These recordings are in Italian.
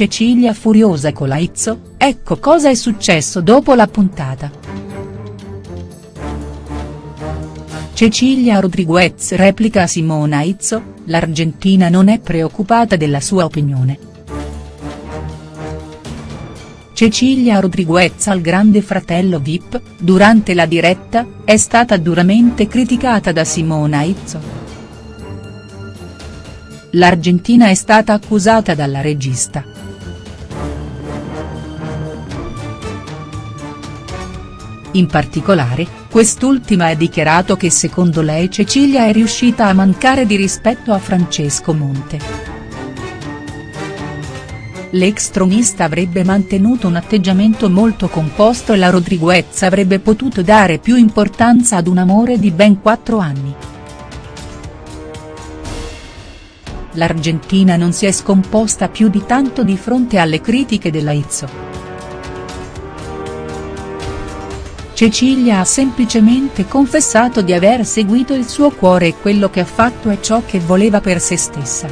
Cecilia furiosa con la Izzo, ecco cosa è successo dopo la puntata. Cecilia Rodriguez replica a Simona Izzo, l'argentina non è preoccupata della sua opinione. Cecilia Rodriguez al grande fratello Vip, durante la diretta, è stata duramente criticata da Simona Izzo. L'Argentina è stata accusata dalla regista. In particolare, quest'ultima ha dichiarato che secondo lei Cecilia è riuscita a mancare di rispetto a Francesco Monte. L'ex tronista avrebbe mantenuto un atteggiamento molto composto e la Rodriguez avrebbe potuto dare più importanza ad un amore di ben quattro anni. L'Argentina non si è scomposta più di tanto di fronte alle critiche della Izzo. Cecilia ha semplicemente confessato di aver seguito il suo cuore e quello che ha fatto è ciò che voleva per se stessa.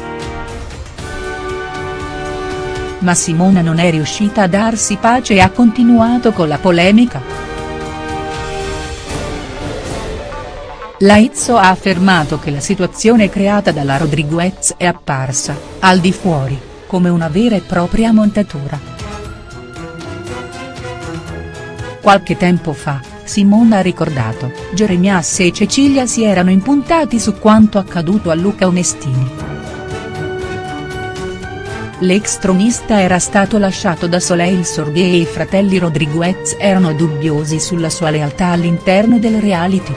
Ma Simona non è riuscita a darsi pace e ha continuato con la polemica. La Izzo ha affermato che la situazione creata dalla Rodriguez è apparsa, al di fuori, come una vera e propria montatura. Qualche tempo fa, Simona ha ricordato, Jeremias e Cecilia si erano impuntati su quanto accaduto a Luca Onestini. L'ex tronista era stato lasciato da Soleil Sordi e i fratelli Rodriguez erano dubbiosi sulla sua lealtà all'interno del reality.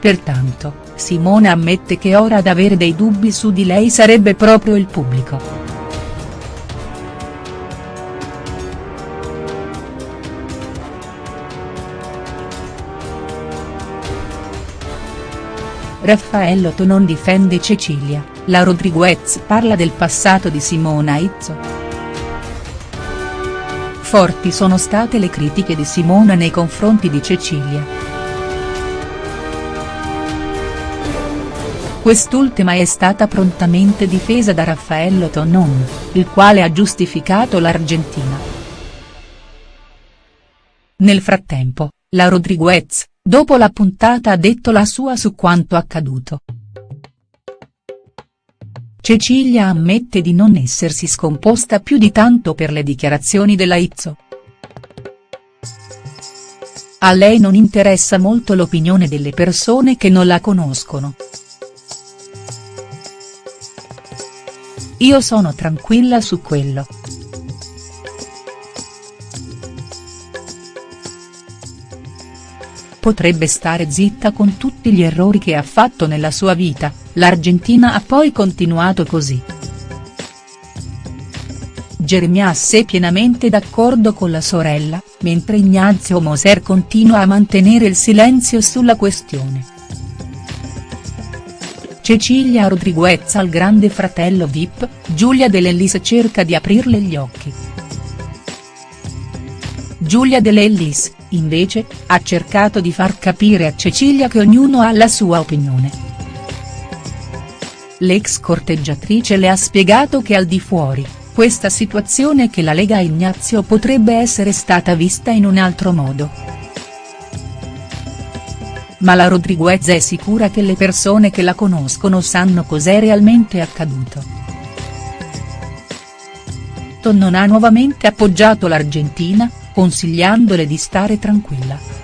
Pertanto, Simona ammette che ora ad avere dei dubbi su di lei sarebbe proprio il pubblico. Raffaello non difende Cecilia, la Rodriguez parla del passato di Simona Izzo. Forti sono state le critiche di Simona nei confronti di Cecilia. Quest'ultima è stata prontamente difesa da Raffaello Tonon, il quale ha giustificato l'Argentina. Nel frattempo, la Rodriguez, Dopo la puntata ha detto la sua su quanto accaduto. Cecilia ammette di non essersi scomposta più di tanto per le dichiarazioni della Izzo. A lei non interessa molto l'opinione delle persone che non la conoscono. Io sono tranquilla su quello. Potrebbe stare zitta con tutti gli errori che ha fatto nella sua vita, l'Argentina ha poi continuato così. Jeremias è pienamente d'accordo con la sorella, mentre Ignazio Moser continua a mantenere il silenzio sulla questione. Cecilia Rodriguez al grande fratello Vip, Giulia Dell'Ellis cerca di aprirle gli occhi. Giulia Dell'Ellis, invece, ha cercato di far capire a Cecilia che ognuno ha la sua opinione. L'ex corteggiatrice le ha spiegato che al di fuori, questa situazione che la lega a Ignazio potrebbe essere stata vista in un altro modo. Ma la Rodriguez è sicura che le persone che la conoscono sanno cos'è realmente accaduto. non ha nuovamente appoggiato l'Argentina, consigliandole di stare tranquilla.